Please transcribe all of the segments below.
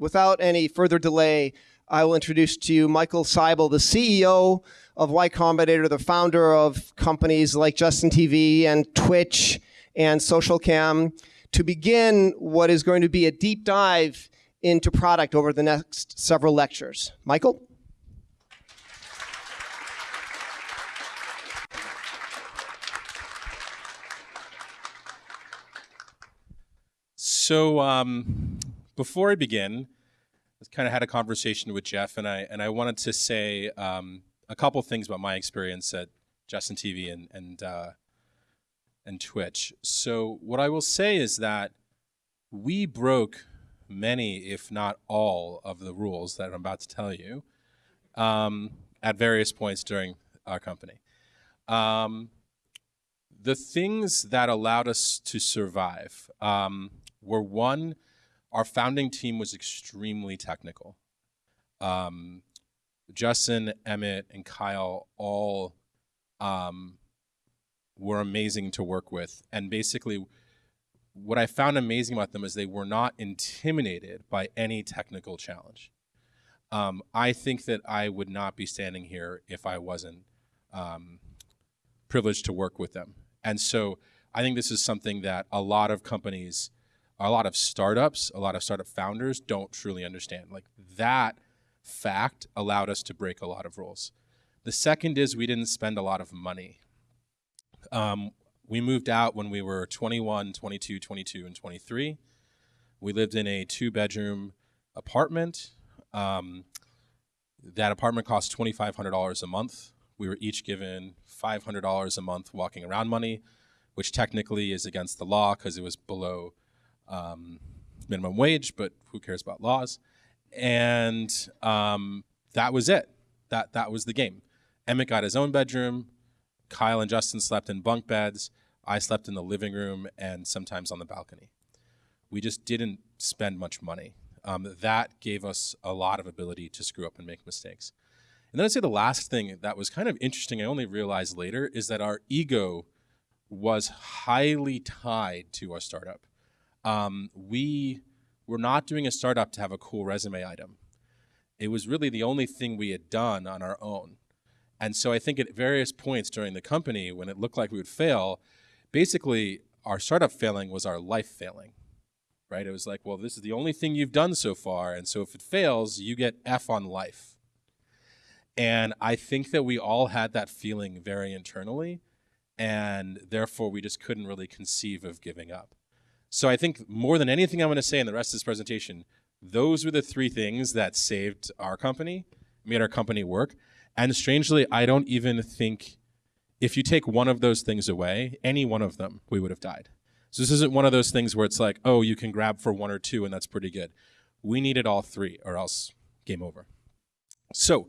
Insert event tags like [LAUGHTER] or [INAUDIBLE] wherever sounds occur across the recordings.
without any further delay, I will introduce to you Michael Seibel, the CEO of Y Combinator, the founder of companies like Justin TV and Twitch and SocialCam, to begin what is going to be a deep dive into product over the next several lectures. Michael? So um, before I begin, I kind of had a conversation with Jeff, and I and I wanted to say um, a couple things about my experience at Justin TV and and uh, and Twitch. So what I will say is that we broke many, if not all, of the rules that I'm about to tell you um, at various points during our company. Um, the things that allowed us to survive um, were one, our founding team was extremely technical. Um, Justin, Emmett, and Kyle all um, were amazing to work with. And basically, what I found amazing about them is they were not intimidated by any technical challenge. Um, I think that I would not be standing here if I wasn't um, privileged to work with them. And so I think this is something that a lot of companies, a lot of startups, a lot of startup founders don't truly understand. Like that fact allowed us to break a lot of rules. The second is we didn't spend a lot of money. Um, we moved out when we were 21, 22, 22, and 23. We lived in a two bedroom apartment. Um, that apartment cost $2,500 a month. We were each given $500 a month walking around money, which technically is against the law because it was below um, minimum wage, but who cares about laws? And um, that was it. That, that was the game. Emmett got his own bedroom. Kyle and Justin slept in bunk beds. I slept in the living room and sometimes on the balcony. We just didn't spend much money. Um, that gave us a lot of ability to screw up and make mistakes. And then I'd say the last thing that was kind of interesting, I only realized later, is that our ego was highly tied to our startup. Um, we were not doing a startup to have a cool resume item. It was really the only thing we had done on our own. And so I think at various points during the company, when it looked like we would fail, basically our startup failing was our life failing, right? It was like, well, this is the only thing you've done so far. And so if it fails, you get F on life. And I think that we all had that feeling very internally. And therefore, we just couldn't really conceive of giving up. So I think more than anything I'm going to say in the rest of this presentation, those were the three things that saved our company, made our company work. And strangely, I don't even think if you take one of those things away, any one of them, we would have died. So this isn't one of those things where it's like, oh, you can grab for one or two and that's pretty good. We needed all three or else game over. So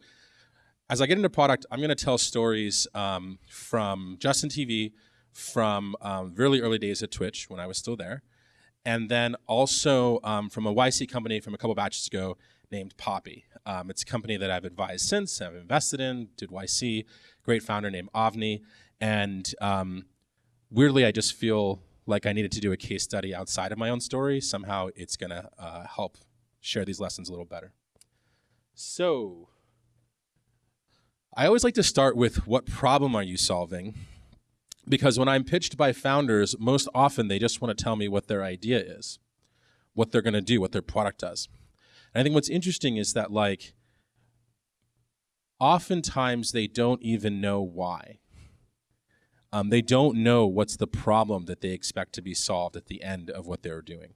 as I get into product, I'm going to tell stories um, from Justin TV, from um, really early days at Twitch when I was still there, and then also um, from a YC company from a couple batches ago named Poppy. Um, it's a company that I've advised since, I've invested in, did YC, great founder named Avni. And um, weirdly, I just feel like I needed to do a case study outside of my own story. Somehow it's going to uh, help share these lessons a little better. So I always like to start with what problem are you solving? Because when I'm pitched by founders, most often they just want to tell me what their idea is, what they're going to do, what their product does. And I think what's interesting is that like oftentimes they don't even know why. Um, they don't know what's the problem that they expect to be solved at the end of what they're doing.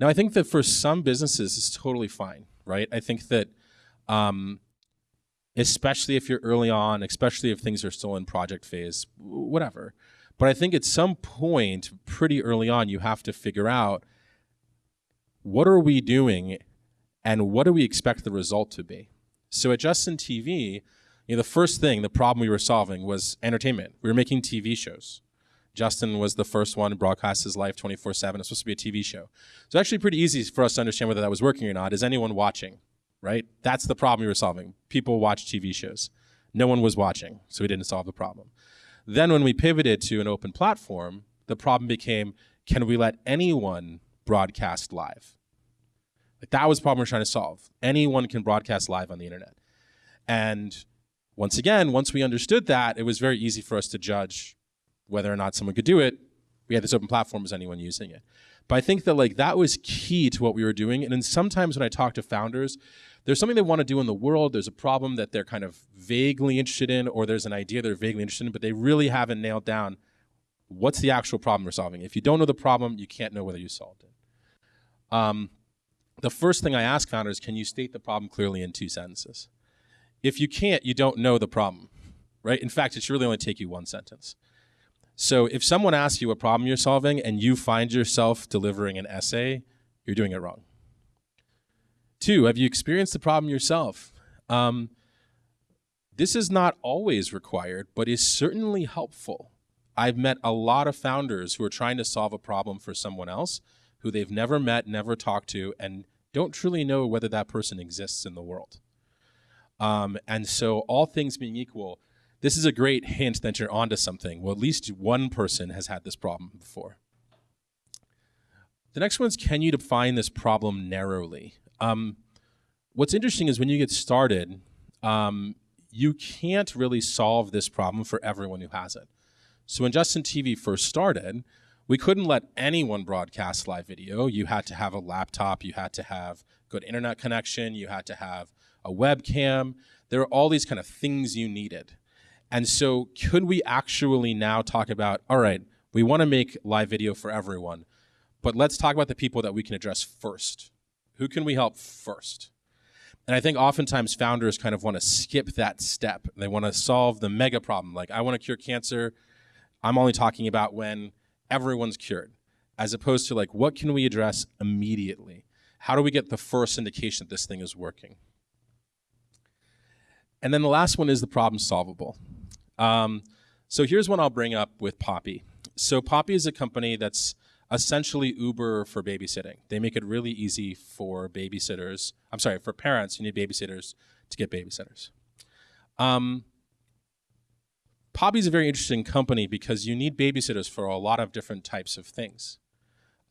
Now, I think that for some businesses, it's totally fine, right? I think that, um, especially if you're early on, especially if things are still in project phase, whatever. But I think at some point, pretty early on, you have to figure out what are we doing and what do we expect the result to be? So at Justin TV, you know, the first thing, the problem we were solving was entertainment. We were making TV shows. Justin was the first one to broadcast his life 24-7. It's supposed to be a TV show. So actually pretty easy for us to understand whether that was working or not. Is anyone watching, right? That's the problem we were solving. People watch TV shows. No one was watching, so we didn't solve the problem. Then when we pivoted to an open platform, the problem became, can we let anyone broadcast live? Like that was the problem we're trying to solve. Anyone can broadcast live on the internet. And once again, once we understood that, it was very easy for us to judge whether or not someone could do it. We had this open platform, is anyone using it? But I think that like that was key to what we were doing. And then sometimes when I talk to founders, there's something they want to do in the world. There's a problem that they're kind of vaguely interested in, or there's an idea they're vaguely interested in, but they really haven't nailed down what's the actual problem we're solving. If you don't know the problem, you can't know whether you solved it. Um, the first thing I ask founders, can you state the problem clearly in two sentences? If you can't, you don't know the problem, right? In fact, it should really only take you one sentence. So if someone asks you a problem you're solving and you find yourself delivering an essay, you're doing it wrong. Two, have you experienced the problem yourself? Um, this is not always required, but is certainly helpful. I've met a lot of founders who are trying to solve a problem for someone else who they've never met, never talked to, and don't truly know whether that person exists in the world. Um, and so, all things being equal, this is a great hint that you're onto something. Well, at least one person has had this problem before. The next one is can you define this problem narrowly? Um, what's interesting is when you get started, um, you can't really solve this problem for everyone who has it. So when Justin TV first started, we couldn't let anyone broadcast live video. You had to have a laptop, you had to have good internet connection, you had to have a webcam. There are all these kind of things you needed. And so, could we actually now talk about all right, we want to make live video for everyone, but let's talk about the people that we can address first. Who can we help first? And I think oftentimes founders kind of want to skip that step. They want to solve the mega problem. Like, I want to cure cancer. I'm only talking about when everyone's cured, as opposed to like, what can we address immediately? How do we get the first indication that this thing is working? And then the last one is the problem solvable. Um, so here's one I'll bring up with Poppy. So Poppy is a company that's essentially Uber for babysitting. They make it really easy for babysitters. I'm sorry, for parents who need babysitters to get babysitters. Um, Poppy's a very interesting company because you need babysitters for a lot of different types of things.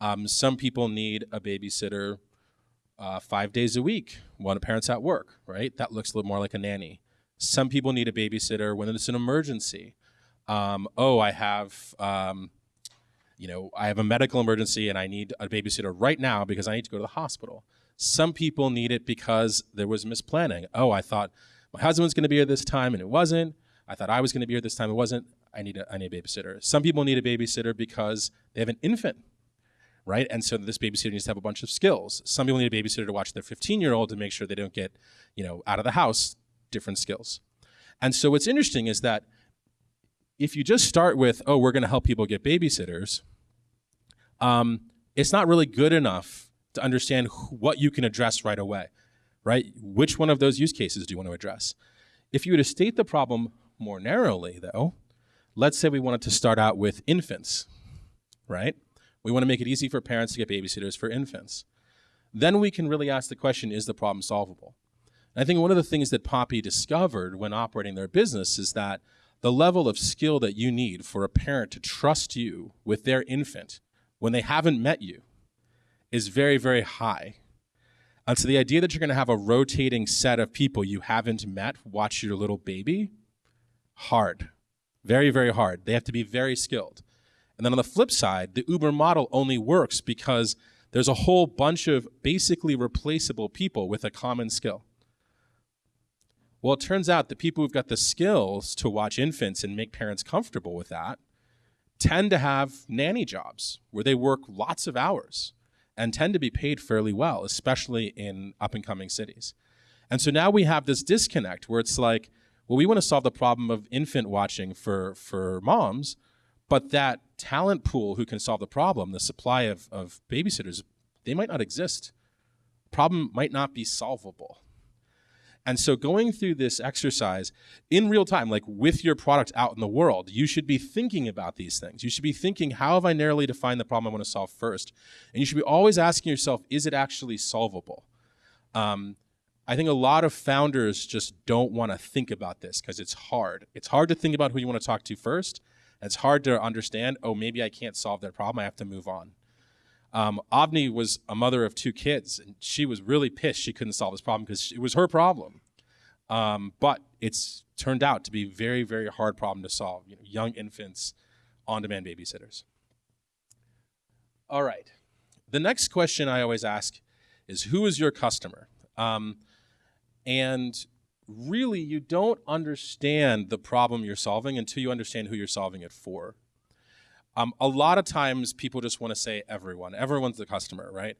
Um, some people need a babysitter uh, five days a week when a parent's at work, right? That looks a little more like a nanny. Some people need a babysitter when it's an emergency. Um, oh, I have, um, you know, I have a medical emergency and I need a babysitter right now because I need to go to the hospital. Some people need it because there was misplanning. Oh, I thought my husband was going to be here this time and it wasn't. I thought I was going to be here this time. It wasn't. I need a, I need a babysitter. Some people need a babysitter because they have an infant, right? And so this babysitter needs to have a bunch of skills. Some people need a babysitter to watch their 15 year old to make sure they don't get, you know, out of the house different skills. And so what's interesting is that if you just start with, oh, we're going to help people get babysitters, um, it's not really good enough to understand what you can address right away, right? Which one of those use cases do you want to address? If you were to state the problem more narrowly, though, let's say we wanted to start out with infants, right? We want to make it easy for parents to get babysitters for infants. Then we can really ask the question is the problem solvable? I think one of the things that Poppy discovered when operating their business is that the level of skill that you need for a parent to trust you with their infant when they haven't met you is very, very high. And so the idea that you're going to have a rotating set of people you haven't met watch your little baby, hard. Very, very hard. They have to be very skilled. And then on the flip side, the Uber model only works because there's a whole bunch of basically replaceable people with a common skill. Well, it turns out the people who've got the skills to watch infants and make parents comfortable with that tend to have nanny jobs where they work lots of hours and tend to be paid fairly well, especially in up and coming cities. And so now we have this disconnect where it's like, well, we want to solve the problem of infant watching for, for moms, but that talent pool who can solve the problem, the supply of, of babysitters, they might not exist. Problem might not be solvable. And so going through this exercise in real time, like with your product out in the world, you should be thinking about these things. You should be thinking, how have I narrowly defined the problem I want to solve first? And you should be always asking yourself, is it actually solvable? Um, I think a lot of founders just don't want to think about this because it's hard. It's hard to think about who you want to talk to first. It's hard to understand, oh, maybe I can't solve that problem. I have to move on. Um, Avni was a mother of two kids, and she was really pissed she couldn't solve this problem because it was her problem. Um, but it's turned out to be a very, very hard problem to solve. You know, young infants, on-demand babysitters. All right. The next question I always ask is, who is your customer? Um, and really, you don't understand the problem you're solving until you understand who you're solving it for. Um, a lot of times people just want to say everyone. Everyone's the customer, right?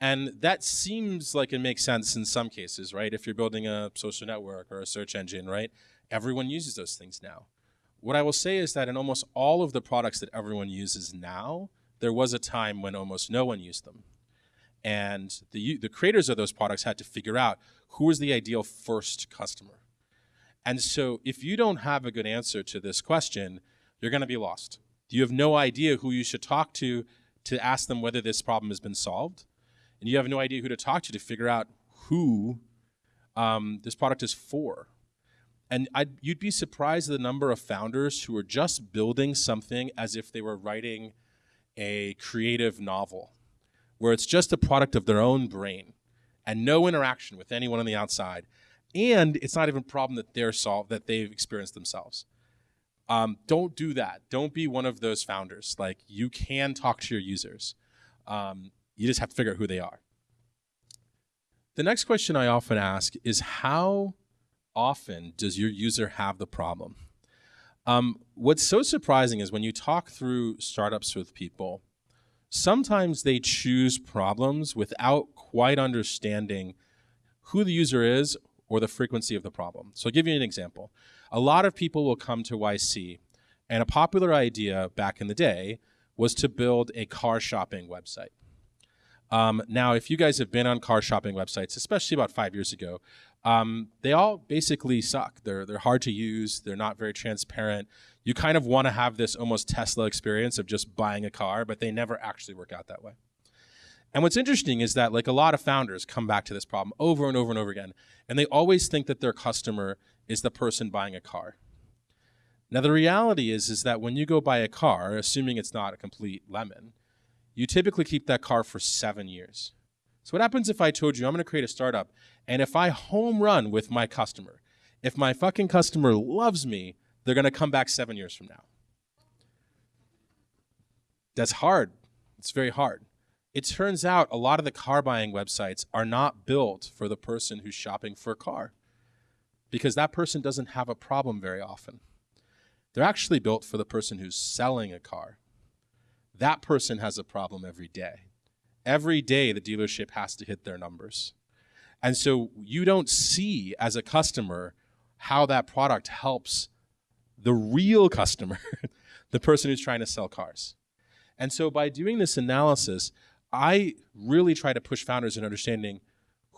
And that seems like it makes sense in some cases, right? If you're building a social network or a search engine, right? Everyone uses those things now. What I will say is that in almost all of the products that everyone uses now, there was a time when almost no one used them. And the, the creators of those products had to figure out who was the ideal first customer. And so if you don't have a good answer to this question, you're going to be lost. You have no idea who you should talk to to ask them whether this problem has been solved. And you have no idea who to talk to to figure out who um, this product is for. And I'd, you'd be surprised at the number of founders who are just building something as if they were writing a creative novel, where it's just a product of their own brain and no interaction with anyone on the outside. And it's not even a problem that they're solved that they've experienced themselves. Um, don't do that. Don't be one of those founders. Like you can talk to your users. Um, you just have to figure out who they are. The next question I often ask is how often does your user have the problem? Um, what's so surprising is when you talk through startups with people, sometimes they choose problems without quite understanding who the user is or the frequency of the problem. So I'll give you an example. A lot of people will come to YC, and a popular idea back in the day was to build a car shopping website. Um, now, if you guys have been on car shopping websites, especially about five years ago, um, they all basically suck. They're they're hard to use. They're not very transparent. You kind of want to have this almost Tesla experience of just buying a car, but they never actually work out that way. And what's interesting is that like a lot of founders come back to this problem over and over and over again, and they always think that their customer is the person buying a car. Now the reality is is that when you go buy a car, assuming it's not a complete lemon, you typically keep that car for 7 years. So what happens if I told you I'm going to create a startup and if I home run with my customer, if my fucking customer loves me, they're going to come back 7 years from now. That's hard. It's very hard. It turns out a lot of the car buying websites are not built for the person who's shopping for a car because that person doesn't have a problem very often. They're actually built for the person who's selling a car. That person has a problem every day. Every day, the dealership has to hit their numbers. And so you don't see as a customer how that product helps the real [LAUGHS] customer, the person who's trying to sell cars. And so by doing this analysis, I really try to push founders in understanding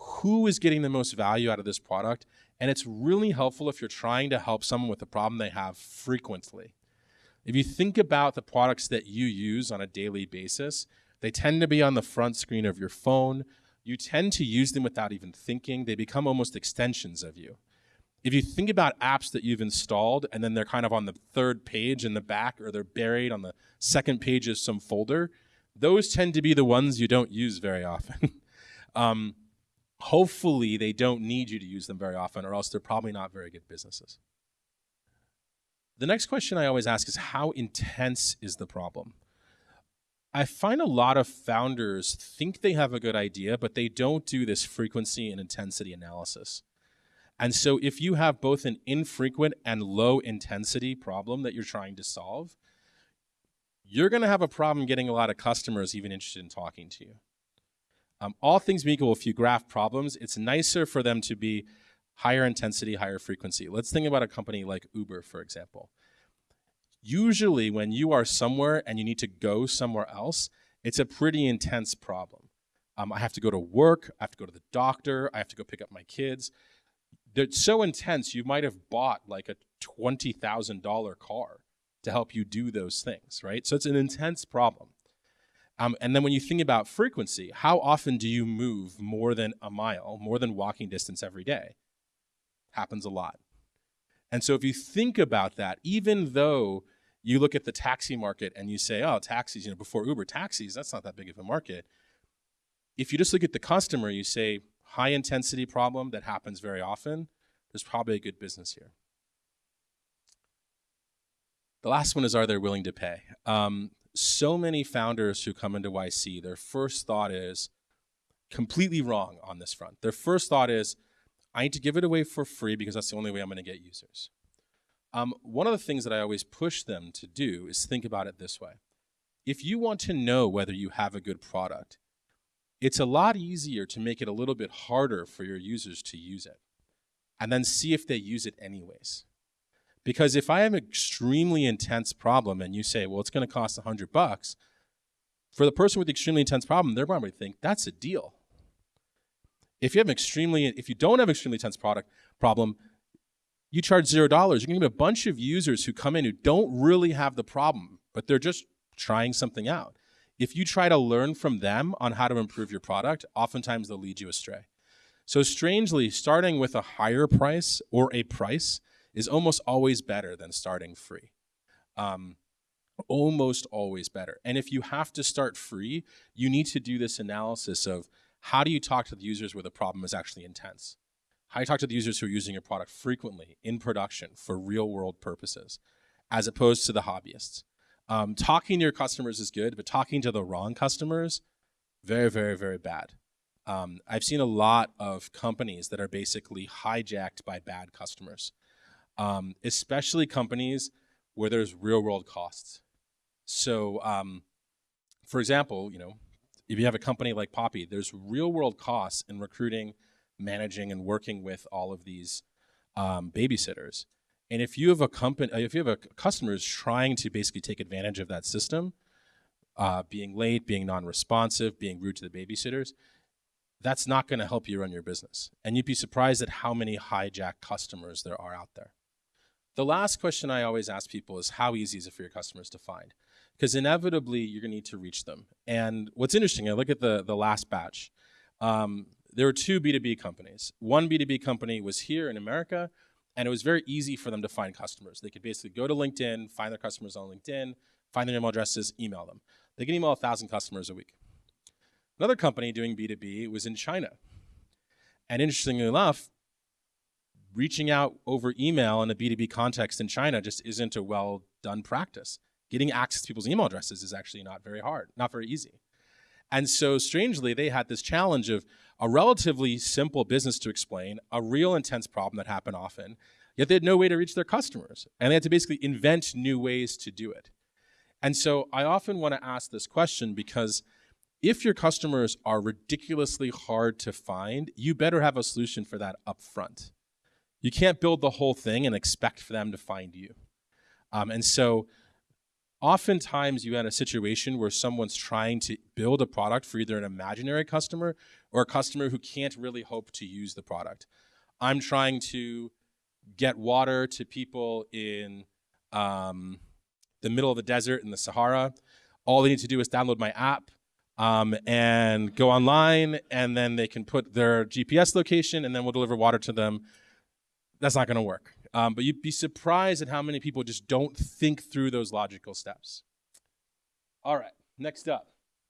who is getting the most value out of this product. And it's really helpful if you're trying to help someone with a problem they have frequently. If you think about the products that you use on a daily basis, they tend to be on the front screen of your phone. You tend to use them without even thinking. They become almost extensions of you. If you think about apps that you've installed and then they're kind of on the third page in the back or they're buried on the second page of some folder, those tend to be the ones you don't use very often. [LAUGHS] um, hopefully, they don't need you to use them very often, or else they're probably not very good businesses. The next question I always ask is how intense is the problem? I find a lot of founders think they have a good idea, but they don't do this frequency and intensity analysis. And so if you have both an infrequent and low intensity problem that you're trying to solve, you're going to have a problem getting a lot of customers even interested in talking to you. Um, all things being equal, if you graph problems, it's nicer for them to be higher intensity, higher frequency. Let's think about a company like Uber, for example. Usually, when you are somewhere and you need to go somewhere else, it's a pretty intense problem. Um, I have to go to work, I have to go to the doctor, I have to go pick up my kids. They're so intense, you might have bought like a $20,000 car to help you do those things, right? So it's an intense problem. Um, and then when you think about frequency, how often do you move more than a mile, more than walking distance every day? Happens a lot. And so if you think about that, even though you look at the taxi market and you say, oh, taxis, you know, before Uber, taxis, that's not that big of a market. If you just look at the customer, you say, high intensity problem that happens very often, there's probably a good business here. The last one is, are they willing to pay? Um, so many founders who come into YC, their first thought is completely wrong on this front. Their first thought is, I need to give it away for free because that's the only way I'm going to get users. Um, one of the things that I always push them to do is think about it this way. If you want to know whether you have a good product, it's a lot easier to make it a little bit harder for your users to use it and then see if they use it anyways. Because if I have an extremely intense problem and you say, well, it's going to cost 100 bucks, for the person with the extremely intense problem, they're to think that's a deal. If you have an extremely, if you don't have an extremely intense product problem, you charge zero dollars. You're going to get a bunch of users who come in who don't really have the problem, but they're just trying something out. If you try to learn from them on how to improve your product, oftentimes they'll lead you astray. So strangely, starting with a higher price or a price is almost always better than starting free. Um, almost always better. And if you have to start free, you need to do this analysis of how do you talk to the users where the problem is actually intense? How do you talk to the users who are using your product frequently in production for real world purposes, as opposed to the hobbyists? Um, talking to your customers is good, but talking to the wrong customers, very, very, very bad. Um, I've seen a lot of companies that are basically hijacked by bad customers, um, especially companies where there's real world costs. So, um, for example, you know, if you have a company like Poppy, there's real world costs in recruiting, managing, and working with all of these um, babysitters. And if you have a company, if you have a customers trying to basically take advantage of that system, uh, being late, being non-responsive, being rude to the babysitters, that's not going to help you run your business. And you'd be surprised at how many hijack customers there are out there. The last question I always ask people is how easy is it for your customers to find? because inevitably you're going to need to reach them. And what's interesting, I look at the, the last batch. Um, there were two B2B companies. One B2B company was here in America, and it was very easy for them to find customers. They could basically go to LinkedIn, find their customers on LinkedIn, find their email addresses, email them. They can email a 1,000 customers a week. Another company doing B2B was in China. And interestingly enough, reaching out over email in a B2B context in China just isn't a well done practice getting access to people's email addresses is actually not very hard, not very easy. And so strangely, they had this challenge of a relatively simple business to explain, a real intense problem that happened often, yet they had no way to reach their customers. And they had to basically invent new ways to do it. And so I often want to ask this question because if your customers are ridiculously hard to find, you better have a solution for that up front. You can't build the whole thing and expect for them to find you. Um, and so oftentimes you had a situation where someone's trying to build a product for either an imaginary customer or a customer who can't really hope to use the product. I'm trying to get water to people in um, the middle of the desert in the Sahara. All they need to do is download my app um, and go online, and then they can put their GPS location, and then we'll deliver water to them. That's not going to work. Um, but you'd be surprised at how many people just don't think through those logical steps. All right, next up.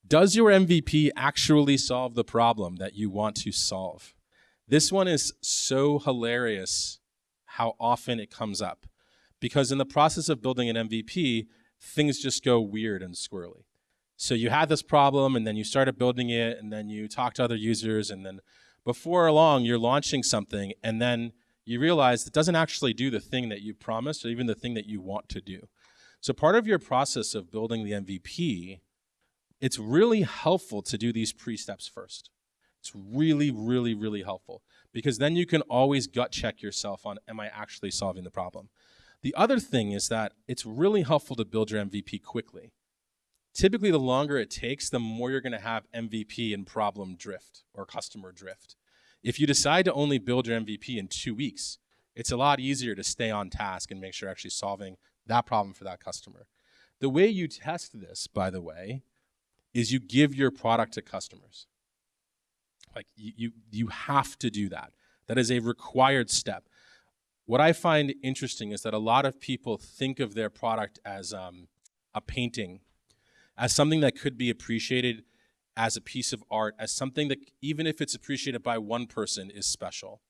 Does your MVP actually solve the problem that you want to solve? This one is so hilarious how often it comes up. Because in the process of building an MVP, things just go weird and squirrely. So you had this problem and then you started building it and then you talk to other users and then before long you're launching something and then you realize it doesn't actually do the thing that you promised or even the thing that you want to do. So part of your process of building the MVP, it's really helpful to do these pre-steps first. It's really, really, really helpful because then you can always gut check yourself on, am I actually solving the problem? The other thing is that it's really helpful to build your MVP quickly. Typically, the longer it takes, the more you're gonna have MVP and problem drift or customer drift. If you decide to only build your MVP in two weeks, it's a lot easier to stay on task and make sure you're actually solving that problem for that customer. The way you test this, by the way, is you give your product to customers. Like you, you, you have to do that. That is a required step. what I find interesting is that a lot of people think of their product as um, a painting, as something that could be appreciated as a piece of art, as something that, even if it's appreciated by one person, is special.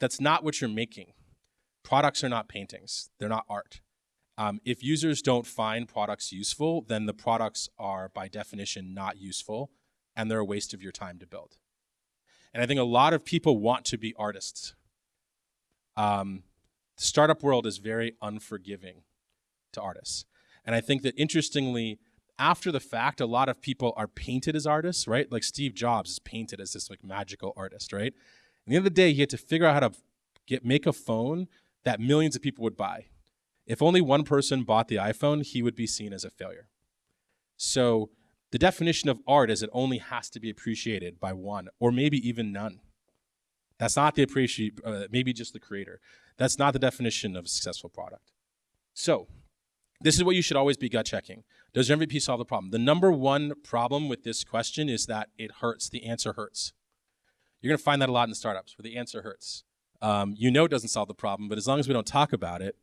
That's not what you're making. Products are not paintings, they're not art. Um, if users don't find products useful, then the products are, by definition, not useful, and they're a waste of your time to build. And I think a lot of people want to be artists. Um, the startup world is very unforgiving to artists. And I think that interestingly, after the fact, a lot of people are painted as artists, right? Like Steve Jobs is painted as this like magical artist, right? At the the day, he had to figure out how to get make a phone that millions of people would buy. If only one person bought the iPhone, he would be seen as a failure. So the definition of art is it only has to be appreciated by one or maybe even none. That's not the appreciate, uh, maybe just the creator. That's not the definition of a successful product. So this is what you should always be gut checking. Does your MVP solve the problem? The number one problem with this question is that it hurts. The answer hurts. You're going to find that a lot in startups where the answer hurts. Um, you know it doesn't solve the problem, but as long as we don't talk about it,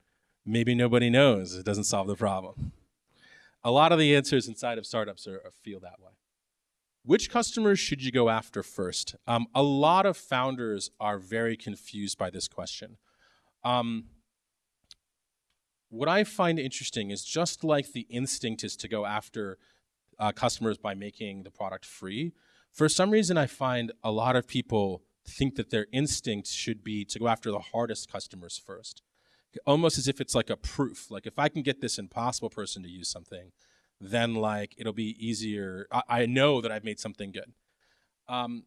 maybe nobody knows it doesn't solve the problem. A lot of the answers inside of startups are, are feel that way. Which customers should you go after first? Um, a lot of founders are very confused by this question. Um, what I find interesting is just like the instinct is to go after uh, customers by making the product free, for some reason I find a lot of people think that their instinct should be to go after the hardest customers first. Almost as if it's like a proof. Like if I can get this impossible person to use something, then like it'll be easier. I, I know that I've made something good. Um,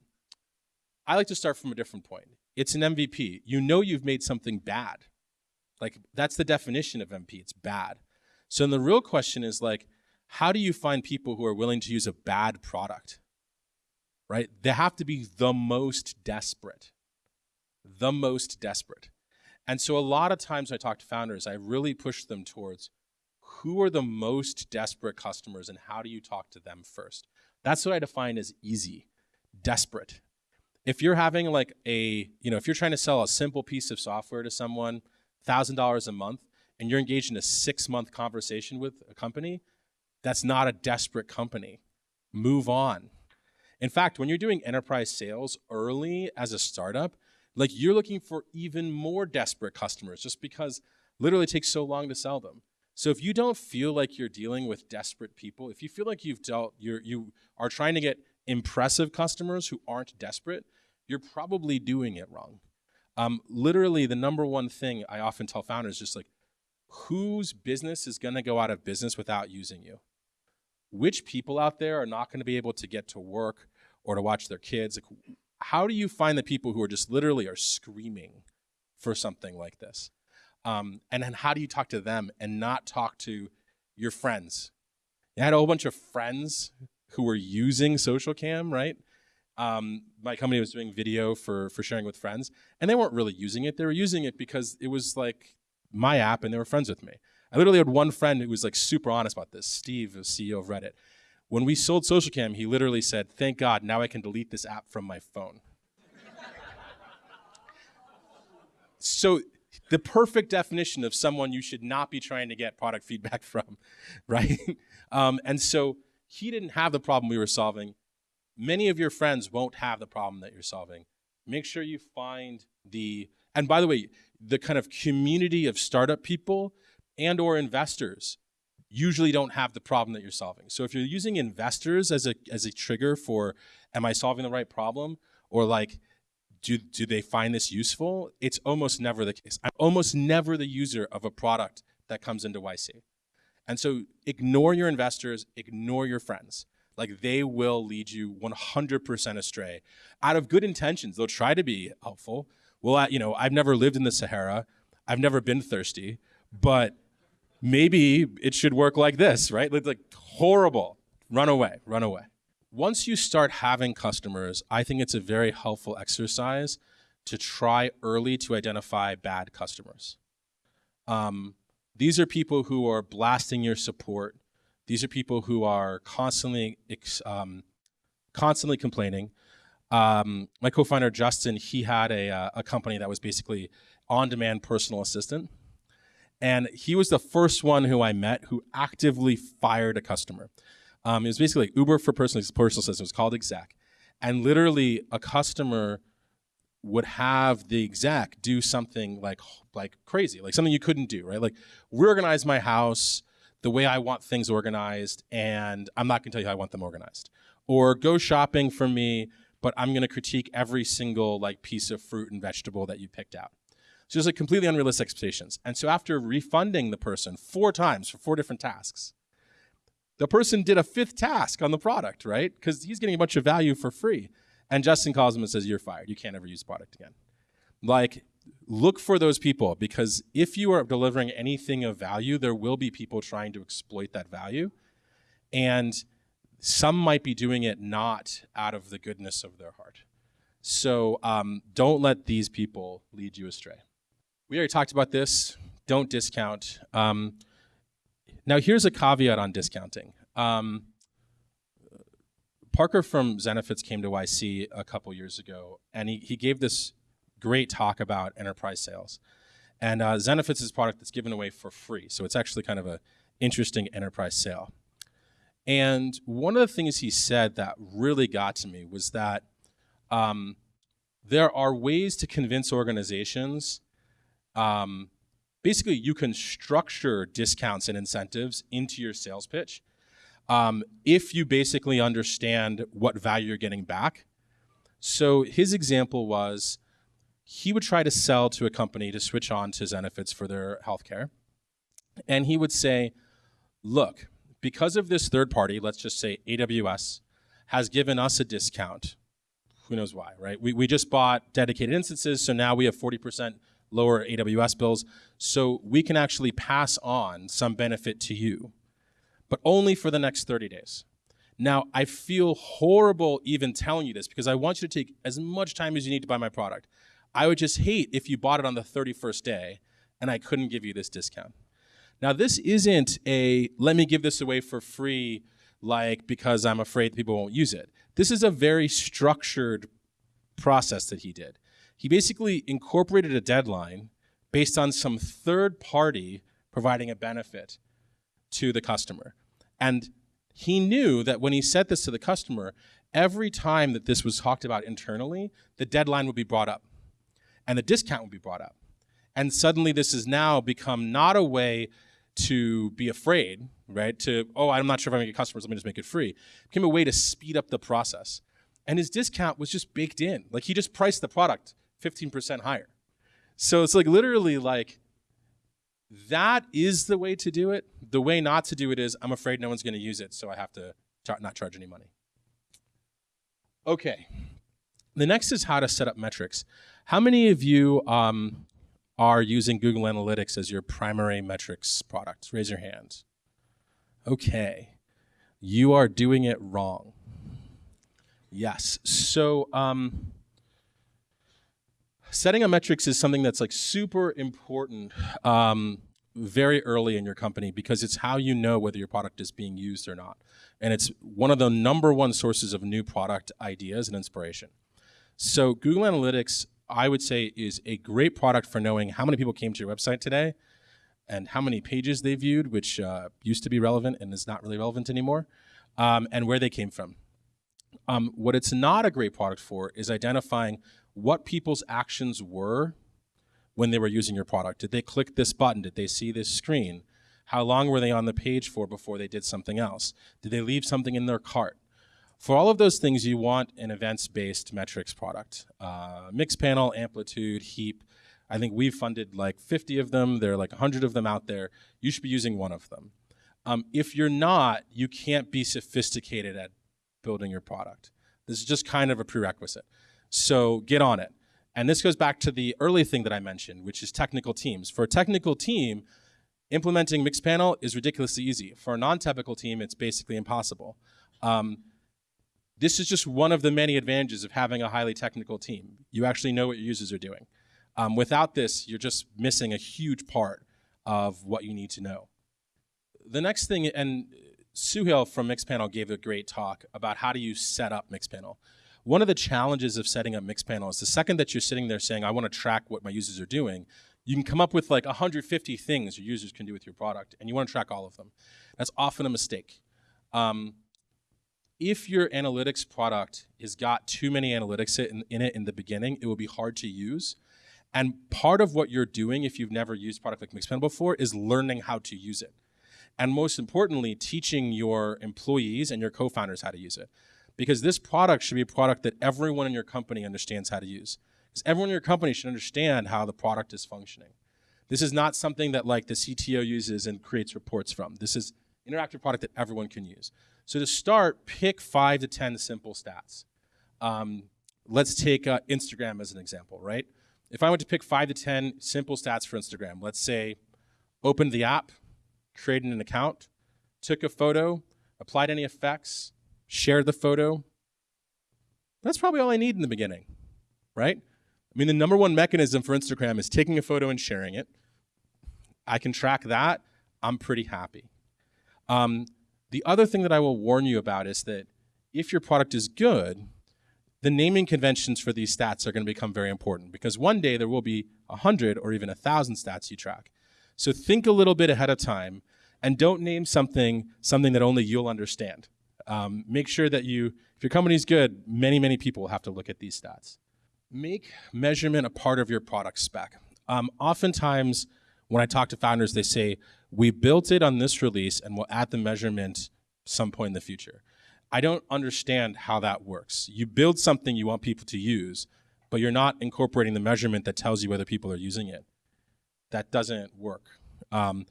I like to start from a different point. It's an MVP. You know you've made something bad. Like that's the definition of MP, It's bad. So then the real question is like, how do you find people who are willing to use a bad product? right? They have to be the most desperate, the most desperate. And so a lot of times I talk to founders, I really push them towards who are the most desperate customers and how do you talk to them first? That's what I define as easy, desperate. If you're having like a, you know, if you're trying to sell a simple piece of software to someone, $1,000 a month, and you're engaged in a six month conversation with a company, that's not a desperate company. Move on. In fact, when you're doing enterprise sales early as a startup, like you're looking for even more desperate customers just because literally takes so long to sell them. So if you don't feel like you're dealing with desperate people, if you feel like you've dealt, you're, you are trying to get impressive customers who aren't desperate, you're probably doing it wrong. Um, literally, the number one thing I often tell founders just like, whose business is going to go out of business without using you? Which people out there are not going to be able to get to work or to watch their kids. Like, how do you find the people who are just literally are screaming for something like this? Um, and then how do you talk to them and not talk to your friends? I had a whole bunch of friends who were using Socialcam, right? Um, my company was doing video for for sharing with friends, and they weren't really using it. They were using it because it was like my app, and they were friends with me. I literally had one friend who was like super honest about this. Steve, the CEO of Reddit, when we sold Socialcam, he literally said, Thank God, now I can delete this app from my phone. so, the perfect definition of someone you should not be trying to get product feedback [LAUGHS] from, right? Um, and so, he didn't have the problem we were solving. Many of your friends won't have the problem that you're solving. Make sure you find the, and by the way, the kind of community of startup people and or investors usually don't have the problem that you're solving. So if you're using investors as a as a trigger for am I solving the right problem or like do do they find this useful? It's almost never the case. I'm almost never the user of a product that comes into YC. And so ignore your investors, ignore your friends. Like they will lead you 100% astray. Out of good intentions, they'll try to be helpful. Well, I, you know, I've never lived in the Sahara. I've never been thirsty, but maybe it should work like this, right? It's like horrible. Run away, run away. Once you start having customers, I think it's a very helpful exercise to try early to identify bad customers. Um, these are people who are blasting your support. These are people who are constantly, um, constantly complaining. um, my co-founder Justin, he had a, uh, a company that was basically on-demand personal assistant, and he was the first one who I met who actively fired a customer. Um, it was basically like Uber for personal personal assistant. It was called Exec, and literally a customer would have the exec do something like like crazy, like something you couldn't do, right? Like reorganize my house the way I want things organized, and I'm not going to tell you how I want them organized. Or go shopping for me, but I'm going to critique every single like piece of fruit and vegetable that you picked out. So it's like completely unrealistic expectations. And so after refunding the person four times for four different tasks, the person did a fifth task on the product, right? Because he's getting a bunch of value for free. And Justin calls him and says, You're fired. You can't ever use the product again. Like, look for those people because if you are delivering anything of value, there will be people trying to exploit that value. And some might be doing it not out of the goodness of their heart. So um, don't let these people lead you astray. We already talked about this. Don't discount. Um, now, here's a caveat on discounting. Um, Parker from Zenefits came to YC a couple years ago, and he, he gave this great talk about enterprise sales. And uh, Zenefits is a product that's given away for free, so it's actually kind of an interesting enterprise sale. And one of the things he said that really got to me was that um, there are ways to convince organizations. Um, basically, you can structure discounts and incentives into your sales pitch um, if you basically understand what value you're getting back. So his example was he would try to sell to a company to switch on to Zenefits for their healthcare. And he would say, look, because of this third party, let's just say AWS, has given us a discount. Who knows why, right? We, we just bought dedicated instances, so now we have 40% lower AWS bills. So we can actually pass on some benefit to you but only for the next 30 days. Now, I feel horrible even telling you this because I want you to take as much time as you need to buy my product. I would just hate if you bought it on the 31st day and I couldn't give you this discount. Now, this isn't a let me give this away for free, like because I'm afraid people won't use it. This is a very structured process that he did. He basically incorporated a deadline based on some third party providing a benefit to the customer. And he knew that when he said this to the customer, every time that this was talked about internally, the deadline would be brought up and the discount would be brought up. And suddenly this has now become not a way to be afraid, right? To, oh, I'm not sure if I'm gonna get customers, let me just make it free. It became a way to speed up the process. And his discount was just baked in. Like he just priced the product 15% higher. So it's like literally like that is the way to do it. The way not to do it is I'm afraid no one's going to use it, so I have to not charge any money. Okay. The next is how to set up metrics. How many of you um, are using Google Analytics as your primary metrics product? Raise your hand. Okay. You are doing it wrong. Yes. So, um, setting up metrics is something that's like super important um, very early in your company because it's how you know whether your product is being used or not. And it's one of the number one sources of new product ideas and inspiration. So Google Analytics, I would say, is a great product for knowing how many people came to your website today and how many pages they viewed, which uh, used to be relevant and is not really relevant anymore, um, and where they came from. Um, what it's not a great product for is identifying what people's actions were when they were using your product. Did they click this button? Did they see this screen? How long were they on the page for before they did something else? Did they leave something in their cart? For all of those things, you want an events-based metrics product. Uh, Mixpanel, Amplitude, Heap. I think we've funded like 50 of them. There are like 100 of them out there. You should be using one of them. Um, if you're not, you can't be sophisticated at building your product. This is just kind of a prerequisite. So get on it. And this goes back to the early thing that I mentioned, which is technical teams. For a technical team, implementing Mixpanel is ridiculously easy. For a non-technical team, it's basically impossible. Um, this is just one of the many advantages of having a highly technical team. You actually know what your users are doing. Um, without this, you're just missing a huge part of what you need to know. The next thing, and Suhail from Mixpanel gave a great talk about how do you set up Mixpanel. one of the challenges of setting up Mixpanel is the second that you're sitting there saying, I want to track what my users are doing, you can come up with like 150 things your users can do with your product, and you want to track all of them. That's often a mistake. Um, if your analytics product has got too many analytics in, in, it in the beginning, it will be hard to use. And part of what you're doing, if you've never used product like Mixpanel before, is learning how to use it. And most importantly, teaching your employees and your co-founders how to use it. Because this product should be a product that everyone in your company understands how to use. Because everyone in your company should understand how the product is functioning. This is not something that like the CTO uses and creates reports from. This is interactive product that everyone can use. So to start, pick five to 10 simple stats. Um, let's take uh, Instagram as an example, right? If I went to pick five to 10 simple stats for Instagram, let's say opened the app, created an account, took a photo, applied any effects, shared the photo. That's probably all I need in the beginning, right? I mean, the number one mechanism for Instagram is taking a photo and sharing it. I can track that. I'm pretty happy. Um, the other thing that I will warn you about is that if your product is good, the naming conventions for these stats are going to become very important because one day there will be 100 or even 1,000 stats you track. So think a little bit ahead of time and don't name something something that only you'll understand. Um, make sure that you, if your company's good, many, many people will have to look at these stats. Make measurement a part of your product spec. Um, oftentimes, when I talk to founders, they say, we built it on this release and we'll add the measurement some point in the future. I don't understand how that works. You build something you want people to use, but you're not incorporating the measurement that tells you whether people are using it. That doesn't work. Um,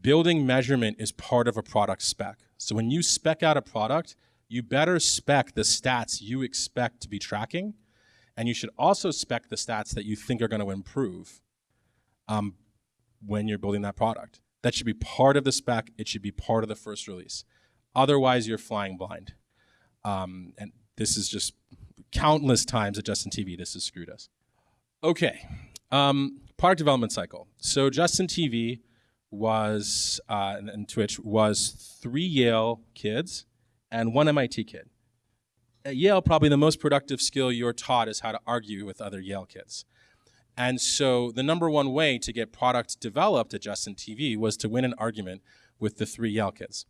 building measurement is part of a product spec. So when you spec out a product, you better spec the stats you expect to be tracking, and you should also spec the stats that you think are going to improve. Um, when you're building that product. That should be part of the spec. It should be part of the first release. Otherwise, you're flying blind. Um, and this is just countless times at Justin TV, this has screwed us. Okay, um, product development cycle. So Justin TV was, uh, and, and Twitch was three Yale kids and one MIT kid. At Yale, probably the most productive skill you're taught is how to argue with other Yale kids. And so the number one way to get product developed at Justin TV was to win an argument with the three Yale kids.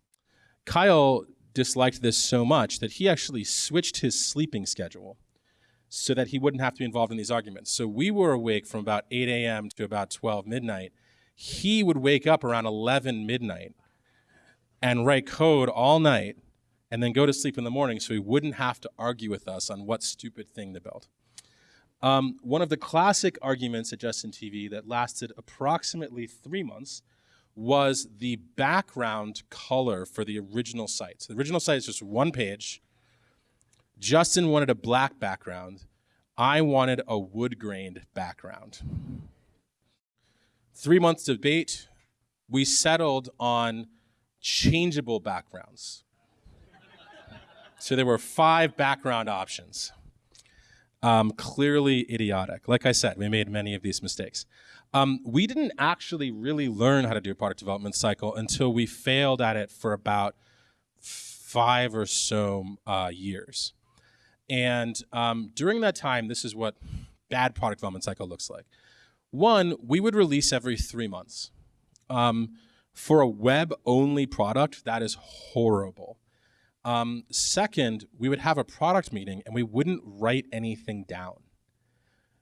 Kyle disliked this so much that he actually switched his sleeping schedule so that he wouldn't have to be involved in these arguments. So we were awake from about 8 a.m. to about 12 midnight. He would wake up around 11 midnight and write code all night and then go to sleep in the morning so he wouldn't have to argue with us on what stupid thing to build. Um, one of the classic arguments at Justin TV that lasted approximately three months was the background color for the original site. So the original site is just one page. Justin wanted a black background. I wanted a wood grained background. Three months debate, we settled on changeable backgrounds. so there were five background options um, clearly idiotic. Like I said, we made many of these mistakes. Um, we didn't actually really learn how to do a product development cycle until we failed at it for about five or so uh, years. And um, during that time, this is what bad product development cycle looks like. One, we would release every three months. Um, for a web-only product, that is horrible. Um, second, we would have a product meeting and we wouldn't write anything down.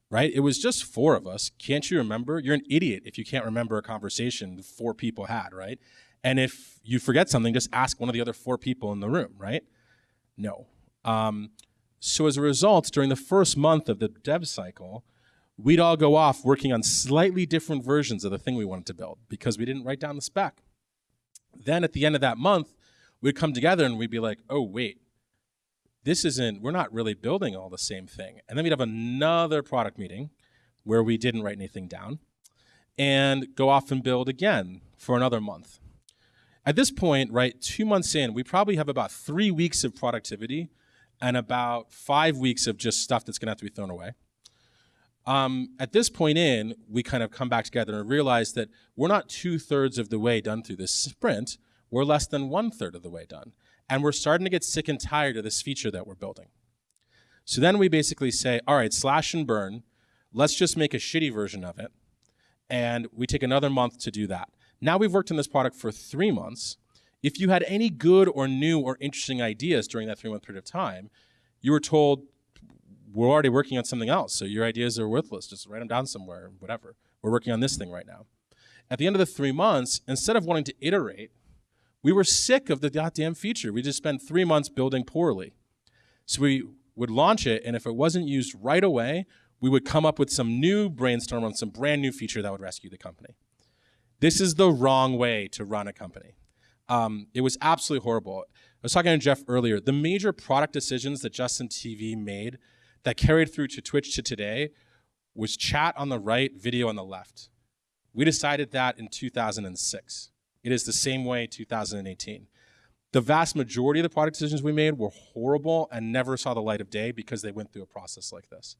Right? It was just four of us. Can't you remember? You're an idiot if you can't remember a conversation four people had, right? And if you forget something, just ask one of the other four people in the room, right? No. Um, so as a result, during the first month of the dev cycle, we'd all go off working on slightly different versions of the thing we wanted to build because we didn't write down the spec. Then at the end of that month, we'd come together and we'd be like, oh, wait, this isn't, we're not really building all the same thing. And then we'd have another product meeting where we didn't write anything down and go off and build again for another month. At this point, right, two months in, we probably have about three weeks of productivity and about five weeks of just stuff that's gonna have to be thrown away. Um, at this point in, we kind of come back together and realize that we're not two thirds of the way done through this sprint. We're less than one third of the way done. And we're starting to get sick and tired of this feature that we're building. So then we basically say, all right, slash and burn, let's just make a shitty version of it. And we take another month to do that. Now we've worked on this product for three months. If you had any good or new or interesting ideas during that three month period of time, you were told, we're already working on something else, so your ideas are worthless. Just write them down somewhere, whatever. We're working on this thing right now. At the end of the three months, instead of wanting to iterate, we were sick of the goddamn feature. We just spent three months building poorly. So we would launch it, and if it wasn't used right away, we would come up with some new brainstorm on some brand new feature that would rescue the company. This is the wrong way to run a company. Um, it was absolutely horrible. I was talking to Jeff earlier. The major product decisions that Justin TV made that carried through to Twitch to today was chat on the right, video on the left. We decided that in 2006. It is the same way 2018. The vast majority of the product decisions we made were horrible and never saw the light of day because they went through a process like this.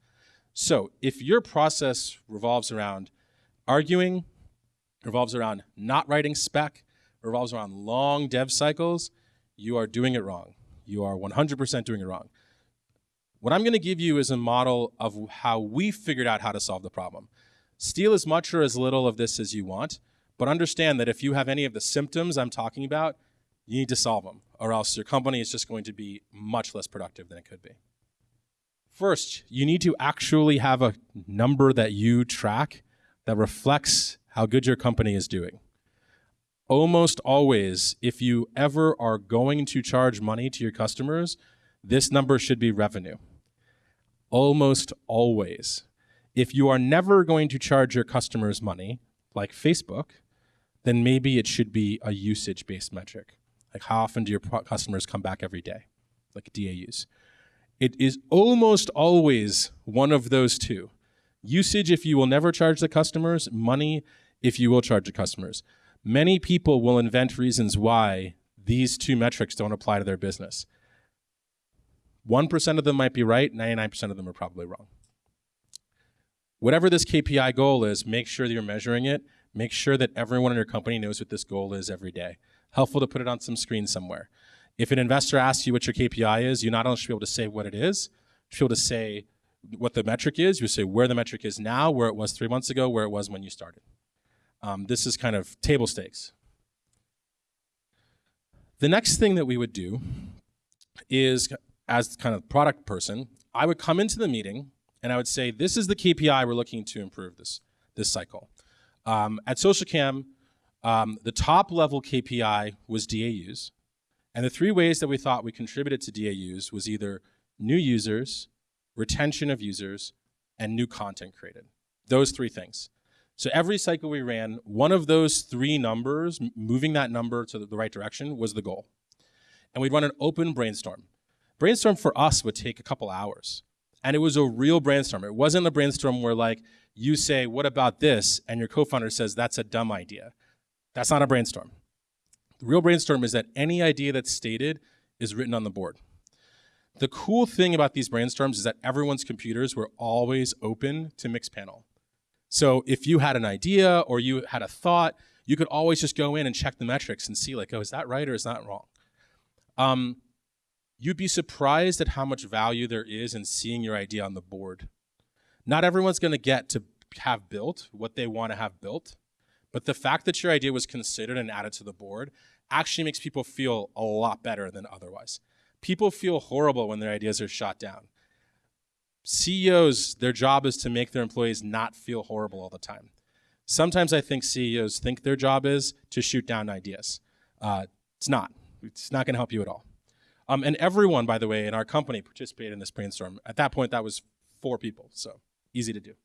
So if your process revolves around arguing, revolves around not writing spec, revolves around long dev cycles, you are doing it wrong. You are 100% doing it wrong. What I'm going to give you is a model of how we figured out how to solve the problem. Steal as much or as little of this as you want, but understand that if you have any of the symptoms I'm talking about, you need to solve them, or else your company is just going to be much less productive than it could be. First, you need to actually have a number that you track that reflects how good your company is doing. Almost always, if you ever are going to charge money to your customers, this number should be revenue. Almost always. If you are never going to charge your customers money, like Facebook, then maybe it should be a usage based metric. Like how often do your customers come back every day? Like DAUs. It is almost always one of those two. Usage if you will never charge the customers, money if you will charge the customers. Many people will invent reasons why these two metrics don't apply to their business. 1% of them might be right, 99% of them are probably wrong. Whatever this KPI goal is, make sure that you're measuring it. Make sure that everyone in your company knows what this goal is every day. Helpful to put it on some screen somewhere. If an investor asks you what your KPI is, you not only should be able to say what it is, you should be able to say what the metric is. You say where the metric is now, where it was three months ago, where it was when you started. Um, this is kind of table stakes. The next thing that we would do is, as kind of product person, I would come into the meeting and I would say, this is the KPI we're looking to improve this, this cycle. Um, at SocialCam, um, the top level KPI was DAUs. And the three ways that we thought we contributed to DAUs was either new users, retention of users, and new content created. Those three things. So every cycle we ran, one of those three numbers, moving that number to the right direction was the goal. And we'd run an open brainstorm. Brainstorm for us would take a couple hours. And it was a real brainstorm. It wasn't a brainstorm where like you say, what about this? And your co-founder says, that's a dumb idea. That's not a brainstorm. The real brainstorm is that any idea that's stated is written on the board. The cool thing about these brainstorms is that everyone's computers were always open to Mixpanel. So if you had an idea or you had a thought, you could always just go in and check the metrics and see like, oh, is that right or is that wrong? Um, you'd be surprised at how much value there is in seeing your idea on the board. Not everyone's gonna get to have built what they wanna have built, but the fact that your idea was considered and added to the board actually makes people feel a lot better than otherwise. People feel horrible when their ideas are shot down. CEOs, their job is to make their employees not feel horrible all the time. Sometimes I think CEOs think their job is to shoot down ideas. Uh, it's not. It's not going to help you at all. Um, and everyone, by the way, in our company participated in this brainstorm. At that point, that was four people, so easy to do.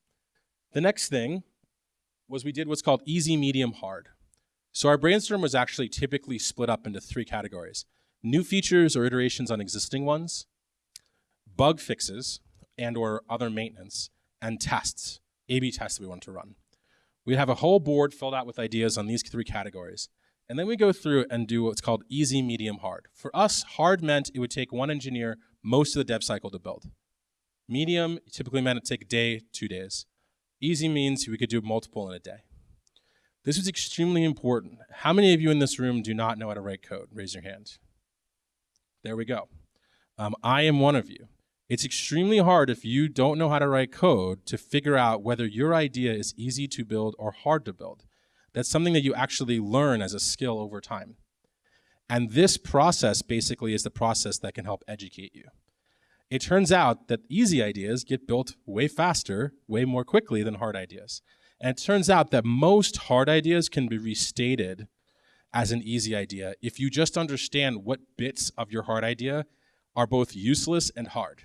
The next thing was we did what's called easy, medium, hard. So our brainstorm was actually typically split up into three categories. New features or iterations on existing ones, bug fixes and or other maintenance, and tests, A-B tests that we want to run. We'd have a whole board filled out with ideas on these three categories. And then we go through and do what's called easy, medium, hard. For us, hard meant it would take one engineer most of the dev cycle to build. Medium typically meant it take a day, two days. Easy means we could do multiple in a day. This is extremely important. How many of you in this room do not know how to write code? Raise your hand. There we go. Um, I am one of you. It's extremely hard if you don't know how to write code to figure out whether your idea is easy to build or hard to build. That's something that you actually learn as a skill over time. And this process basically is the process that can help educate you. It turns out that easy ideas get built way faster, way more quickly than hard ideas. And it turns out that most hard ideas can be restated as an easy idea if you just understand what bits of your hard idea are both useless and hard.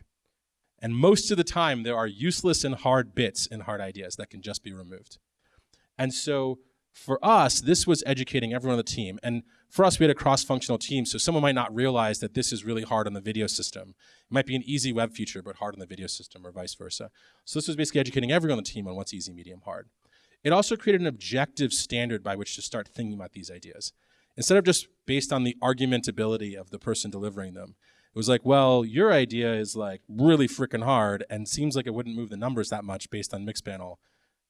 And most of the time, there are useless and hard bits in hard ideas that can just be removed. And so for us, this was educating everyone on the team. And for us, we had a cross-functional team, so someone might not realize that this is really hard on the video system. It might be an easy web feature, but hard on the video system, or vice versa. So this was basically educating everyone on the team on what's easy, medium, hard. It also created an objective standard by which to start thinking about these ideas. Instead of just based on the argumentability of the person delivering them, it was like, well, your idea is like really freaking hard and seems like it wouldn't move the numbers that much based on Mixpanel.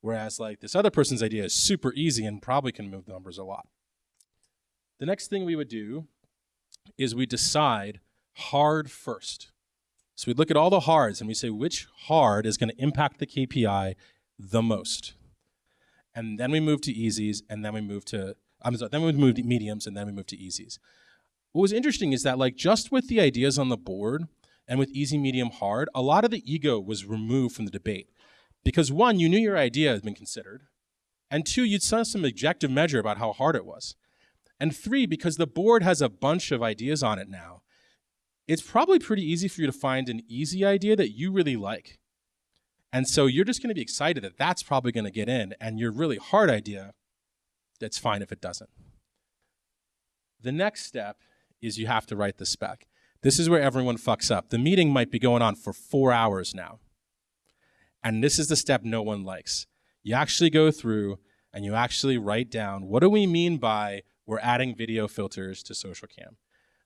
Whereas like this other person's idea is super easy and probably can move the numbers a lot. The next thing we would do is we decide hard first. So we look at all the hards and we say which hard is going to impact the KPI the most. And then we move to easies and then we move to I'm sorry, then we move to mediums and then we move to easies what was interesting is that like just with the ideas on the board and with easy, medium, hard, a lot of the ego was removed from the debate. Because one, you knew your idea had been considered. And two, you'd saw some objective measure about how hard it was. And three, because the board has a bunch of ideas on it now, it's probably pretty easy for you to find an easy idea that you really like. And so you're just going to be excited that that's probably going to get in, and your really hard idea, that's fine if it doesn't. The next step is you have to write the spec. This is where everyone fucks up. The meeting might be going on for four hours now. And this is the step no one likes. You actually go through and you actually write down what do we mean by we're adding video filters to social cam?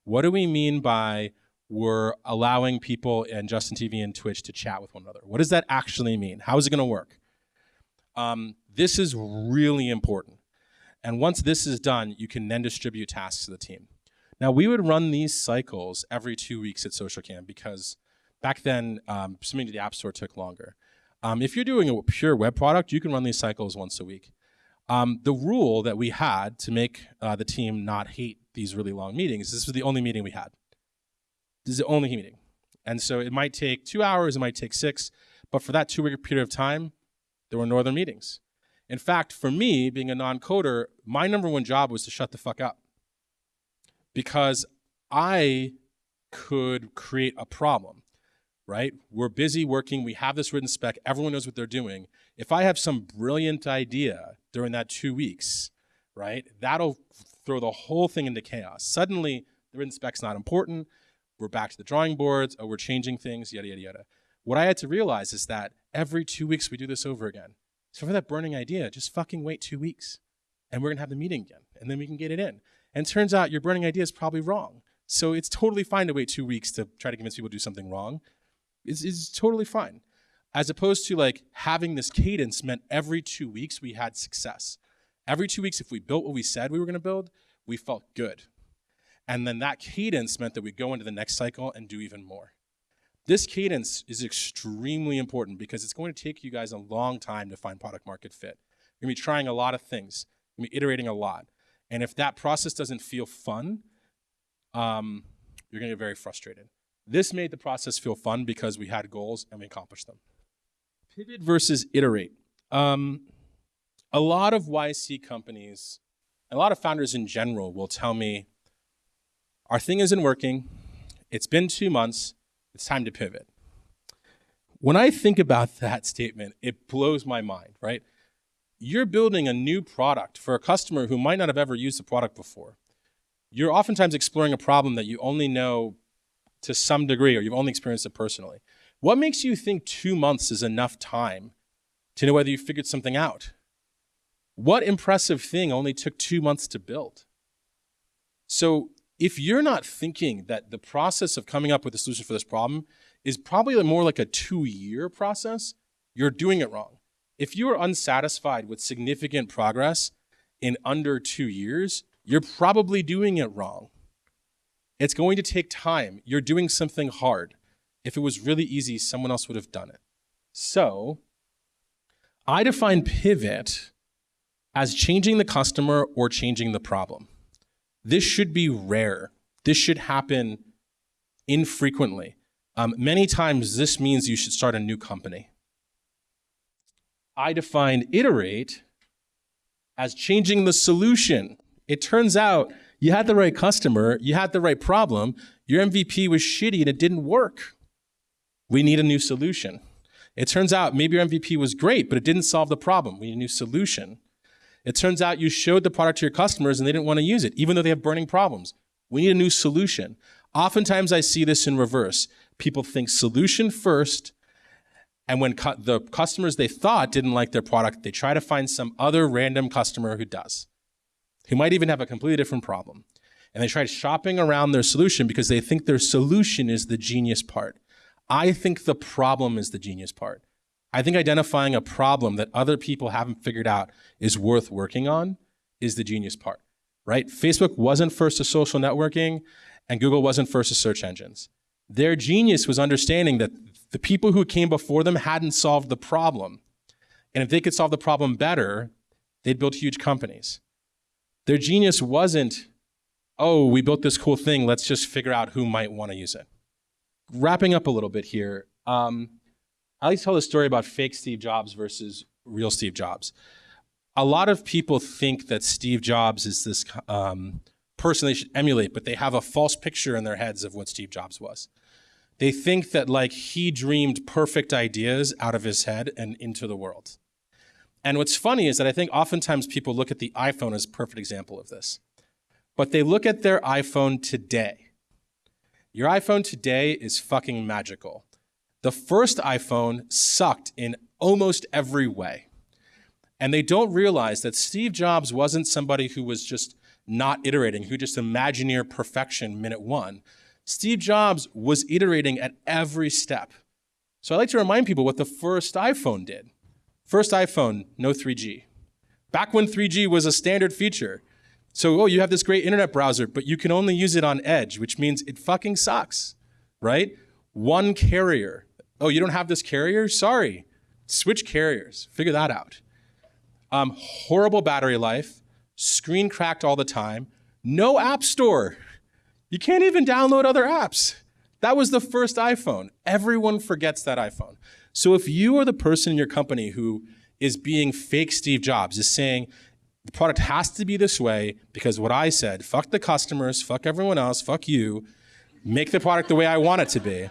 What do we mean by we're allowing people in Justin TV and Twitch to chat with one another? What does that actually mean? How is it going to work? Um, this is really important. And once this is done, you can then distribute tasks to the team. Now we would run these cycles every two weeks at SocialCam because back then um, submitting to the App Store took longer. Um, if you're doing a pure web product, you can run these cycles once a week. Um, the rule that we had to make uh, the team not hate these really long meetings, this was the only meeting we had. This is the only meeting. And so it might take two hours, it might take six, but for that two-week period of time, there were no other meetings. In fact, for me, being a non-coder, my number one job was to shut the fuck up because I could create a problem, right? We're busy working, we have this written spec, everyone knows what they're doing. If I have some brilliant idea during that two weeks, right, that'll throw the whole thing into chaos. Suddenly, the written spec's not important, we're back to the drawing boards, oh, we're changing things, yada, yada, yada. What I had to realize is that every two weeks we do this over again. So for that burning idea, just fucking wait two weeks and we're gonna have the meeting again and then we can get it in. And turns out your burning idea is probably wrong. So it's totally fine to wait two weeks to try to convince people to do something wrong. It's, it's totally fine. As opposed to like having this cadence meant every two weeks we had success. Every two weeks, if we built what we said we were gonna build, we felt good. And then that cadence meant that we go into the next cycle and do even more. This cadence is extremely important because it's going to take you guys a long time to find product market fit. You're gonna be trying a lot of things, you're gonna be iterating a lot. And if that process doesn't feel fun, um, you're going to get very frustrated. This made the process feel fun because we had goals and we accomplished them. Pivot versus iterate. Um, a lot of YC companies, a lot of founders in general will tell me, our thing isn't working, it's been two months, it's time to pivot. When I think about that statement, it blows my mind, right? you're building a new product for a customer who might not have ever used the product before. You're oftentimes exploring a problem that you only know to some degree or you've only experienced it personally. What makes you think two months is enough time to know whether you figured something out? What impressive thing only took two months to build? So if you're not thinking that the process of coming up with a solution for this problem is probably more like a two-year process, you're doing it wrong. If you are unsatisfied with significant progress in under two years, you're probably doing it wrong. It's going to take time. You're doing something hard. If it was really easy, someone else would have done it. So I define pivot as changing the customer or changing the problem. This should be rare. This should happen infrequently. Um, many times, this means you should start a new company. I define iterate as changing the solution. It turns out you had the right customer, you had the right problem, your MVP was shitty and it didn't work. We need a new solution. It turns out maybe your MVP was great, but it didn't solve the problem. We need a new solution. It turns out you showed the product to your customers and they didn't want to use it, even though they have burning problems. We need a new solution. Oftentimes I see this in reverse. People think solution first, and when the customers they thought didn't like their product, they try to find some other random customer who does, who might even have a completely different problem. And they try shopping around their solution because they think their solution is the genius part. I think the problem is the genius part. I think identifying a problem that other people haven't figured out is worth working on is the genius part, right? Facebook wasn't first to social networking and Google wasn't first to search engines. Their genius was understanding that the people who came before them hadn't solved the problem. And if they could solve the problem better, they'd build huge companies. Their genius wasn't, oh, we built this cool thing, let's just figure out who might want to use it wrapping up a little bit here, um, I like to tell the story about fake Steve Jobs versus real Steve Jobs. A lot of people think that Steve Jobs is this um, person they should emulate, but they have a false picture in their heads of what Steve Jobs was. They think that like he dreamed perfect ideas out of his head and into the world. And what's funny is that I think oftentimes people look at the iPhone as a perfect example of this. But they look at their iPhone today your iPhone today is fucking magical. The first iPhone sucked in almost every way. And they don't realize that Steve Jobs wasn't somebody who was just not iterating, who just imagineer perfection minute one. Steve Jobs was iterating at every step. So I like to remind people what the first iPhone did. First iPhone, no 3G. Back when 3G was a standard feature, so, oh, you have this great internet browser, but you can only use it on Edge, which means it fucking sucks, right? One carrier. Oh, you don't have this carrier? Sorry. Switch carriers. Figure that out. Um, horrible battery life, screen cracked all the time, no app store. You can't even download other apps. That was the first iPhone. Everyone forgets that iPhone. So if you are the person in your company who is being fake Steve Jobs, is saying, the product has to be this way because what I said, fuck the customers, fuck everyone else, fuck you, make the product the way I want it to be.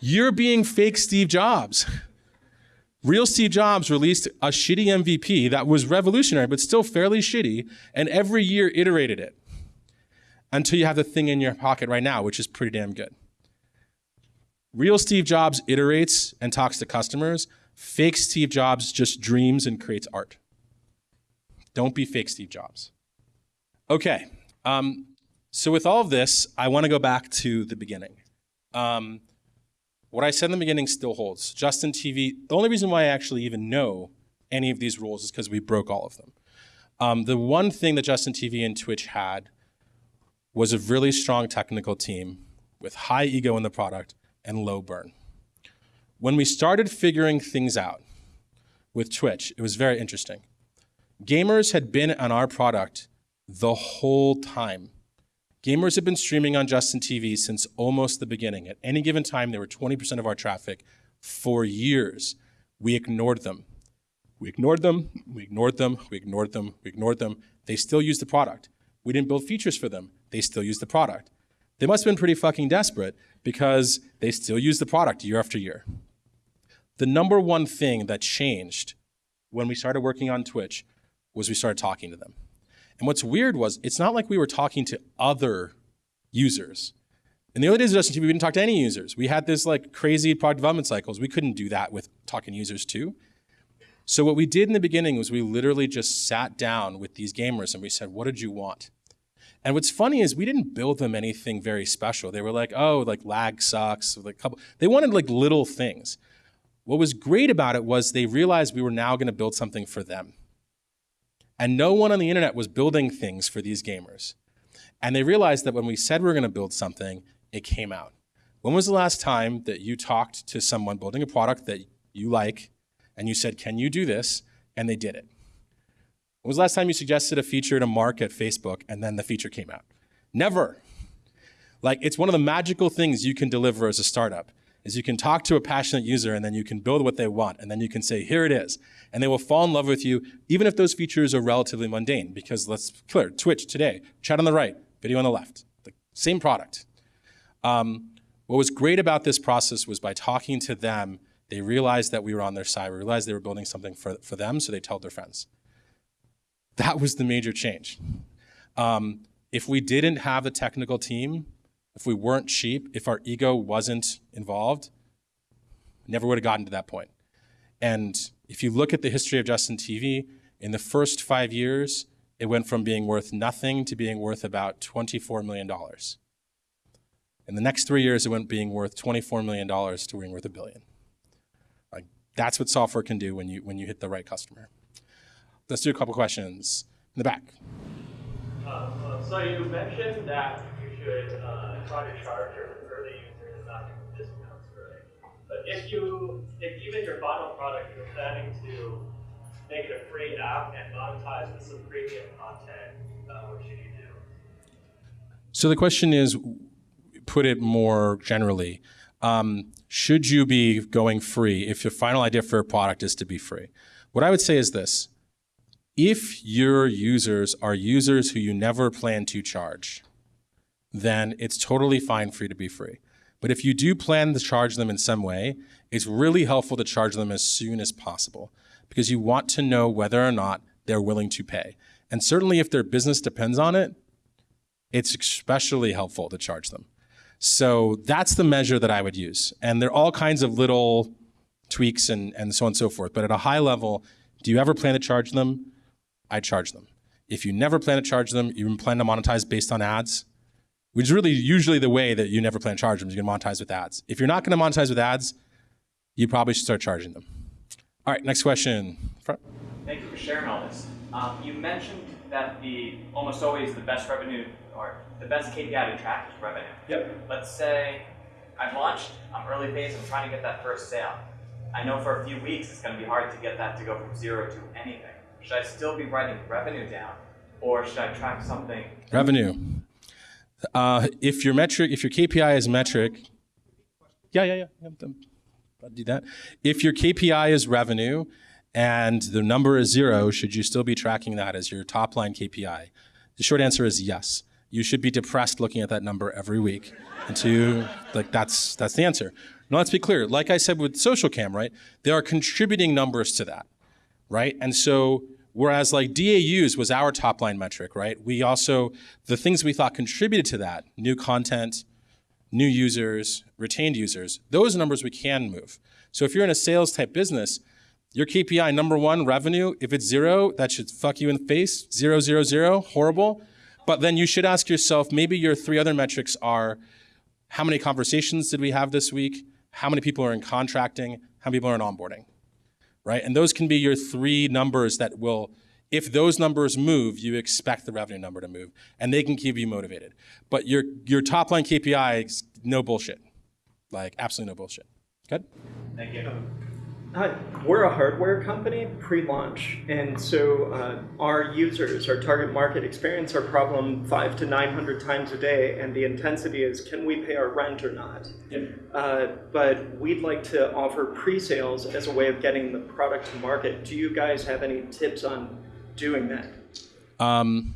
You're being fake Steve Jobs. Real Steve Jobs released a shitty MVP that was revolutionary, but still fairly shitty, and every year iterated it until you have the thing in your pocket right now, which is pretty damn good. Real Steve Jobs iterates and talks to customers. Fake Steve Jobs just dreams and creates art. Don't be fake Steve Jobs. Okay. Um, so with all of this, I want to go back to the beginning. Um, what I said in the beginning still holds. Justin TV, the only reason why I actually even know any of these rules is because we broke all of them. Um, the one thing that Justin TV and Twitch had was a really strong technical team with high ego in the product and low burn. When we started figuring things out with Twitch, it was very interesting. Gamers had been on our product the whole time. Gamers have been streaming on Justin TV since almost the beginning. At any given time, they were 20% of our traffic for years. We ignored them. We ignored them, we ignored them, we ignored them, we ignored them. They still use the product. We didn't build features for them. They still use the product. They must have been pretty fucking desperate because they still use the product year after year. The number one thing that changed when we started working on Twitch was we started talking to them. And what's weird was it's not like we were talking to other users. In the early days of Justin TV, we didn't talk to any users. We had this like crazy product development cycles. We couldn't do that with talking to users too. So what we did in the beginning was we literally just sat down with these gamers and we said, what did you want? And what's funny is we didn't build them anything very special. They were like, oh, like lag sucks. Like couple. They wanted like little things. What was great about it was they realized we were now going to build something for them. And no one on the internet was building things for these gamers. And they realized that when we said we were going to build something, it came out. When was the last time that you talked to someone building a product that you like and you said, Can you do this? And they did it. When was the last time you suggested a feature to Mark at Facebook and then the feature came out? Never. Like it's one of the magical things you can deliver as a startup is you can talk to a passionate user and then you can build what they want and then you can say here it is and they will fall in love with you even if those features are relatively mundane because let's clear Twitch today chat on the right video on the left the same product um, what was great about this process was by talking to them they realized that we were on their side we realized they were building something for, for them so they told their friends that was the major change um, if we didn't have the technical team if we weren't cheap, if our ego wasn't involved, never would have gotten to that point. And if you look at the history of Justin TV, in the first five years, it went from being worth nothing to being worth about $24 million. In the next three years, it went from being worth $24 million to being worth a billion. Like, that's what software can do when you, when you hit the right customer. Let's do a couple questions in the back. Uh, uh, so you mentioned that you should uh, try to charge your early users and not give discounts, right? But if you, if even your final product you're planning to make it a free app and monetize with some premium content, uh, what should you do? So the question is, put it more generally, um, should you be going free if your final idea for a product is to be free? What I would say is this. If your users are users who you never plan to charge, then it's totally fine for you to be free. But if you do plan to charge them in some way, it's really helpful to charge them as soon as possible because you want to know whether or not they're willing to pay. And certainly if their business depends on it, it's especially helpful to charge them. So that's the measure that I would use. And there are all kinds of little tweaks and, and so on and so forth. But at a high level, do you ever plan to charge them? I charge them. If you never plan to charge them, you plan to monetize based on ads, which is really usually the way that you never plan to charge them. You're going to monetize with ads. If you're not going to monetize with ads, you probably should start charging them. All right, next question. Thank you for sharing all this. Um, you mentioned that the almost always the best revenue or the best KPI to track is revenue. Yep. Let's say I've launched, I'm early phase, I'm trying to get that first sale. I know for a few weeks it's going to be hard to get that to go from zero to anything. Should I still be writing revenue down, or should I track something? Revenue. Uh, if your metric, if your KPI is metric, yeah, yeah, yeah, I'll do that. If your KPI is revenue and the number is zero, should you still be tracking that as your top line KPI? The short answer is yes. You should be depressed looking at that number every week. And to, like, that's, that's the answer. Now, let's be clear. Like I said with social cam, right? There are contributing numbers to that, right? And so Whereas like DAUs was our top line metric, right? We also, the things we thought contributed to that, new content, new users, retained users, those numbers we can move. So if you're in a sales type business, your KPI number one, revenue, if it's zero, that should fuck you in the face. Zero, zero, zero, horrible. But then you should ask yourself, maybe your three other metrics are how many conversations did we have this week? How many people are in contracting? How many people are in onboarding? Right? And those can be your three numbers that will, if those numbers move, you expect the revenue number to move, and they can keep you motivated. But your your top line KPI is no bullshit, like absolutely no bullshit. Good. Thank you. Uh, we're a hardware company pre-launch, and so uh, our users, our target market, experience our problem five to nine hundred times a day, and the intensity is, can we pay our rent or not? Yep. Uh, but we'd like to offer pre-sales as a way of getting the product to market. Do you guys have any tips on doing that? Um,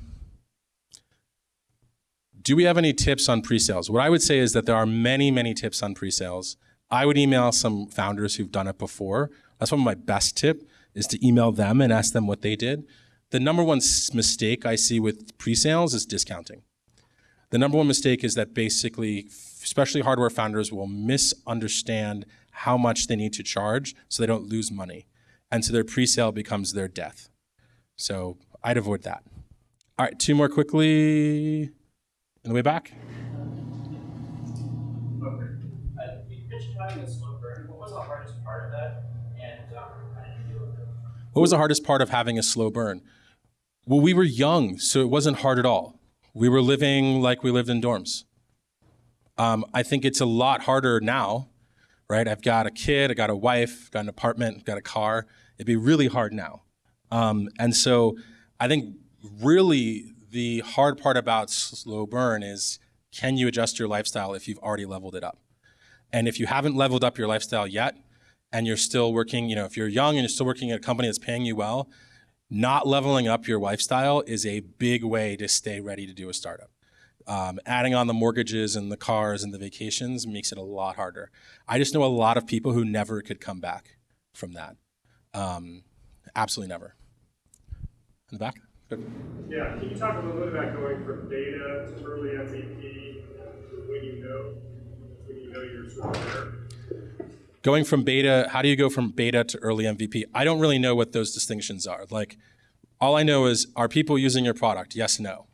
do we have any tips on pre-sales? What I would say is that there are many, many tips on pre-sales. I would email some founders who've done it before. That's one of my best tip is to email them and ask them what they did. The number one mistake I see with pre-sales is discounting. The number one mistake is that basically, especially hardware founders will misunderstand how much they need to charge so they don't lose money. And so their pre-sale becomes their death. So I'd avoid that. All right, two more quickly in the way back. A slow burn, what was the hardest part of that? And um, how did you deal with it? What was the hardest part of having a slow burn? Well, we were young, so it wasn't hard at all. We were living like we lived in dorms. Um, I think it's a lot harder now, right? I've got a kid, I got a wife, got an apartment, got a car. It'd be really hard now. Um, and so I think really the hard part about slow burn is can you adjust your lifestyle if you've already leveled it up? And if you haven't leveled up your lifestyle yet, and you're still working, you know, if you're young and you're still working at a company that's paying you well, not leveling up your lifestyle is a big way to stay ready to do a startup. Um, adding on the mortgages and the cars and the vacations makes it a lot harder. I just know a lot of people who never could come back from that. Um, absolutely never. In the back? Good. Yeah, can you talk a little bit about going from data to early MVP to when you know, when you know you're sort of there? Going from beta, how do you go from beta to early MVP? I don't really know what those distinctions are. Like, all I know is, are people using your product? Yes, no.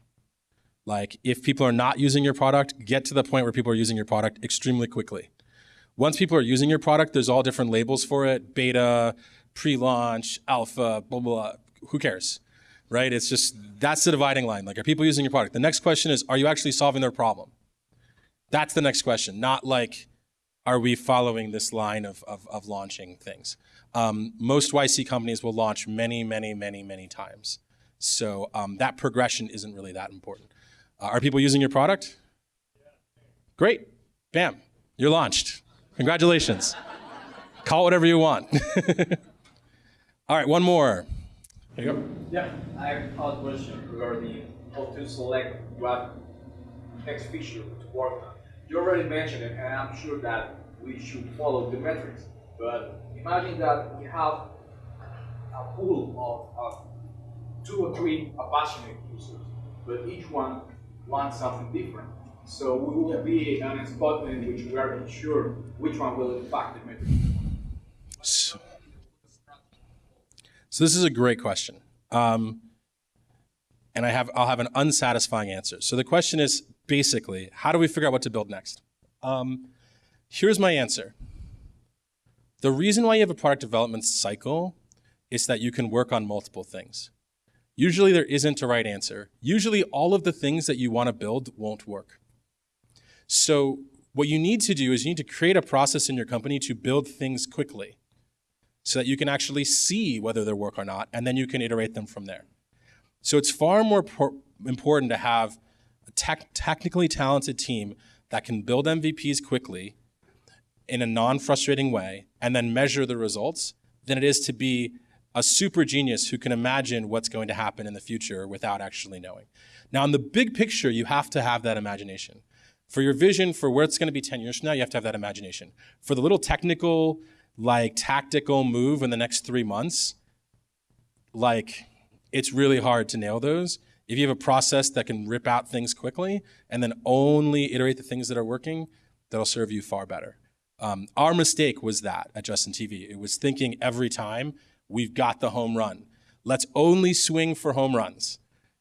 Like, if people are not using your product, get to the point where people are using your product extremely quickly. Once people are using your product, there's all different labels for it beta, pre launch, alpha, blah, blah, blah. Who cares? Right? It's just that's the dividing line. Like, are people using your product? The next question is, are you actually solving their problem? That's the next question, not like, are we following this line of, of, of launching things? Um, most YC companies will launch many, many, many, many times. So um, that progression isn't really that important. Uh, are people using your product? Great. Bam. You're launched. Congratulations. Call it whatever you want. [LAUGHS] All right, one more. There you go. Yeah, I have a question regarding how to select what next feature to work on. You already mentioned it, and I'm sure that we should follow the metrics. But imagine that we have a pool of, of two or three passionate users, but each one wants something different. So we will be in a spot in which we are not sure which one will impact the metrics. So, so this is a great question. Um, and I have, I'll have an unsatisfying answer. So the question is basically, how do we figure out what to build next? Um, here's my answer. The reason why you have a product development cycle is that you can work on multiple things. Usually there isn't a right answer. Usually all of the things that you want to build won't work. So what you need to do is you need to create a process in your company to build things quickly so that you can actually see whether they work or not, and then you can iterate them from there. So it's far more important to have tech technically talented team that can build MVPs quickly in a non-frustrating way and then measure the results than it is to be a super genius who can imagine what's going to happen in the future without actually knowing. Now, in the big picture, you have to have that imagination. For your vision for where it's going to be 10 years from now, you have to have that imagination. For the little technical, like tactical move in the next three months, like it's really hard to nail those. If you have a process that can rip out things quickly and then only iterate the things that are working, that'll serve you far better. Um, our mistake was that at Justin TV. It was thinking every time we've got the home run. Let's only swing for home runs.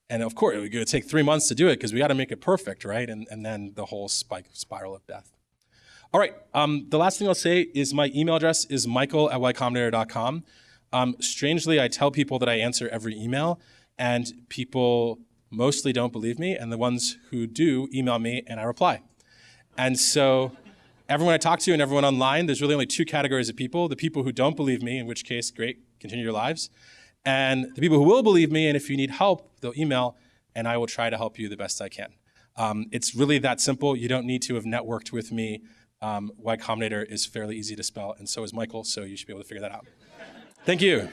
And of course, it would take three months to do it because we got to make it perfect, right? And, and then the whole spike spiral of death. All right. Um, the last thing I'll say is my email address is michael at ycombinator.com. Um, strangely, I tell people that I answer every email, and people mostly don't believe me, and the ones who do email me and I reply. And so everyone I talk to and everyone online, there's really only two categories of people. The people who don't believe me, in which case, great, continue your lives. And the people who will believe me, and if you need help, they'll email, and I will try to help you the best I can. Um, it's really that simple. You don't need to have networked with me um, Y Combinator is fairly easy to spell, and so is Michael, so you should be able to figure that out. Thank you.